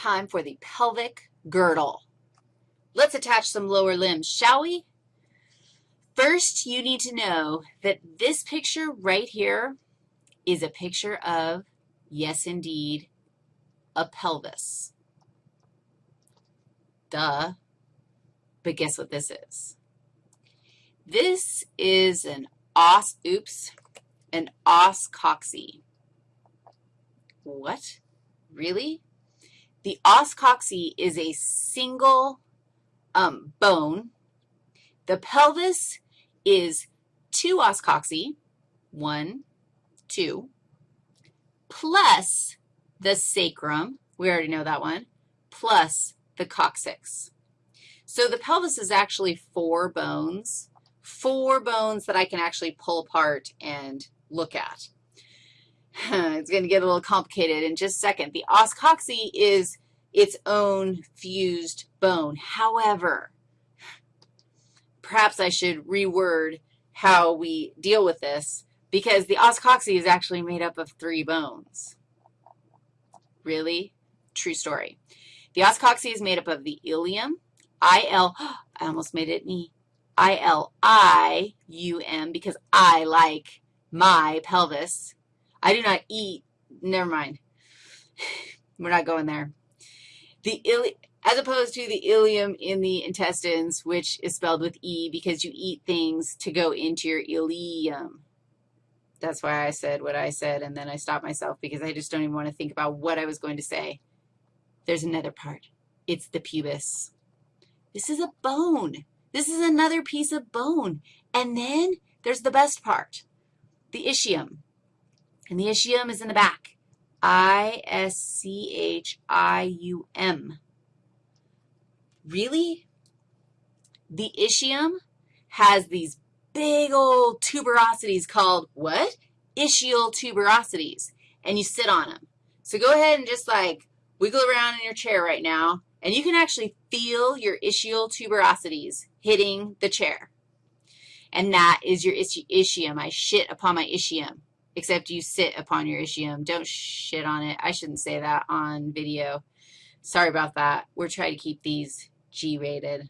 time for the pelvic girdle. Let's attach some lower limbs, shall we? First, you need to know that this picture right here is a picture of, yes, indeed, a pelvis. Duh. But guess what this is? This is an os, oops, an os coxae. What? Really? The os coxae is a single um, bone. The pelvis is two os coxae, one, two, plus the sacrum, we already know that one, plus the coccyx. So the pelvis is actually four bones, four bones that I can actually pull apart and look at. it's going to get a little complicated in just a second. The os coxae is its own fused bone. However, perhaps I should reword how we deal with this because the os coxae is actually made up of three bones. Really? True story. The os coxae is made up of the ilium, I-L, I almost made it me, I-L-I-U-M because I like my pelvis. I do not eat, never mind. We're not going there. The ili as opposed to the ileum in the intestines, which is spelled with E because you eat things to go into your ileum. That's why I said what I said, and then I stopped myself because I just don't even want to think about what I was going to say. There's another part. It's the pubis. This is a bone. This is another piece of bone. And then there's the best part, the ischium. And the ischium is in the back. I-S-C-H-I-U-M. Really? The ischium has these big old tuberosities called what? Ischial tuberosities. And you sit on them. So go ahead and just like wiggle around in your chair right now and you can actually feel your ischial tuberosities hitting the chair. And that is your ischium. I shit upon my ischium, except you sit upon your ischium. Don't shit on it. I shouldn't say that on video. Sorry about that. We're trying to keep these G-rated.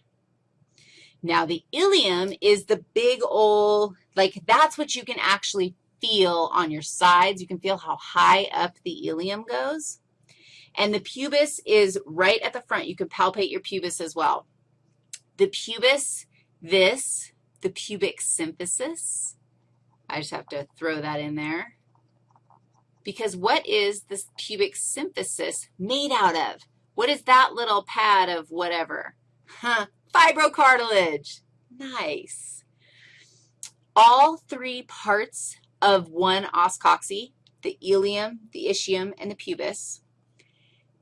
Now, the ilium is the big old, like that's what you can actually feel on your sides. You can feel how high up the ilium goes. And the pubis is right at the front. You can palpate your pubis as well. The pubis, this, the pubic symphysis, I just have to throw that in there. Because what is this pubic symphysis made out of? What is that little pad of whatever? Huh, fibrocartilage. Nice. All three parts of one os coxae, the ilium, the ischium, and the pubis,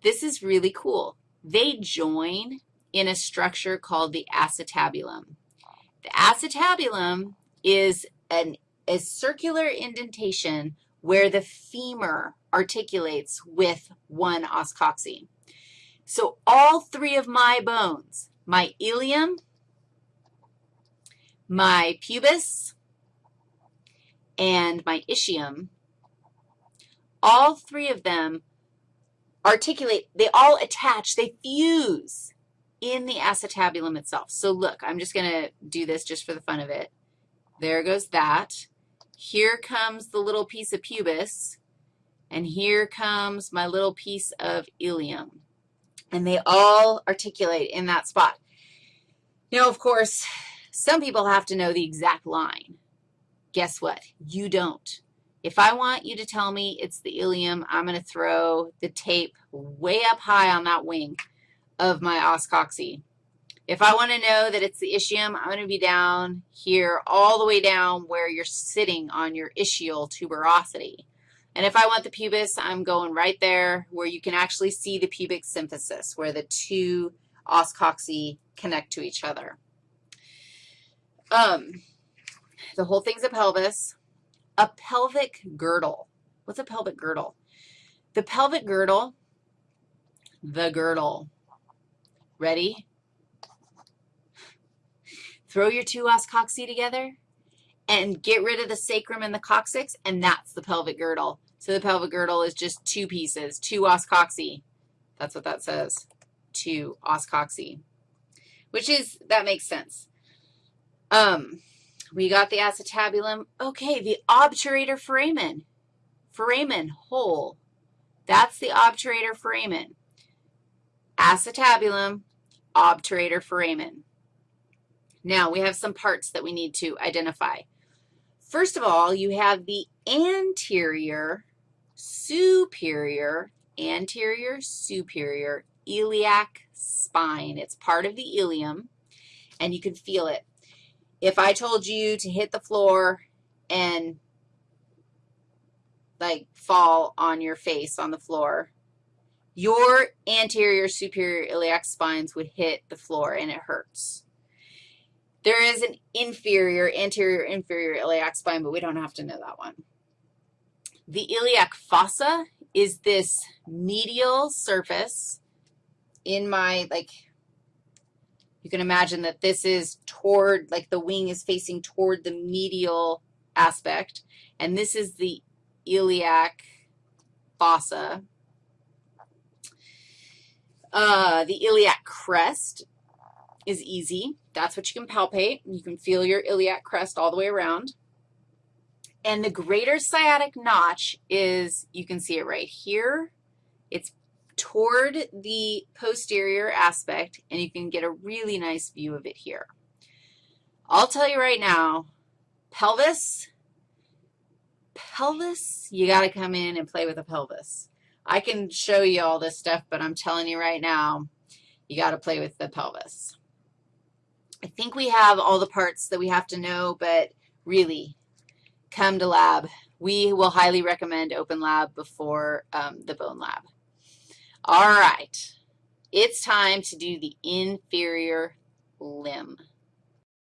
this is really cool. They join in a structure called the acetabulum. The acetabulum is an, a circular indentation where the femur articulates with one os coxae. So all three of my bones, my ilium, my pubis, and my ischium, all three of them articulate, they all attach, they fuse in the acetabulum itself. So look, I'm just going to do this just for the fun of it. There goes that. Here comes the little piece of pubis, and here comes my little piece of ilium. And they all articulate in that spot. Now, of course, some people have to know the exact line. Guess what? You don't. If I want you to tell me it's the ilium, I'm going to throw the tape way up high on that wing of my os coxae. If I want to know that it's the ischium, I'm going to be down here all the way down where you're sitting on your ischial tuberosity. And if I want the pubis, I'm going right there where you can actually see the pubic symphysis, where the two os coxae connect to each other. Um, the whole thing's a pelvis. A pelvic girdle. What's a pelvic girdle? The pelvic girdle, the girdle. Ready? Throw your two os coxae together and get rid of the sacrum and the coccyx, and that's the pelvic girdle. So the pelvic girdle is just two pieces, two os coxae. That's what that says, two os cocci, which is, that makes sense. Um, we got the acetabulum. Okay, the obturator foramen. Foramen, hole. That's the obturator foramen. Acetabulum, obturator foramen. Now, we have some parts that we need to identify. First of all, you have the anterior, superior, anterior, superior iliac spine. It's part of the ilium, and you can feel it. If I told you to hit the floor and, like, fall on your face on the floor, your anterior superior iliac spines would hit the floor, and it hurts. There is an inferior, anterior, inferior iliac spine, but we don't have to know that one. The iliac fossa is this medial surface in my, like, you can imagine that this is toward, like the wing is facing toward the medial aspect, and this is the iliac fossa. Uh, the iliac crest is easy. That's what you can palpate. You can feel your iliac crest all the way around. And the greater sciatic notch is, you can see it right here. It's toward the posterior aspect, and you can get a really nice view of it here. I'll tell you right now, pelvis, pelvis, you got to come in and play with a pelvis. I can show you all this stuff, but I'm telling you right now, you got to play with the pelvis. I think we have all the parts that we have to know, but really, come to lab. We will highly recommend open lab before um, the bone lab. All right, it's time to do the inferior limb.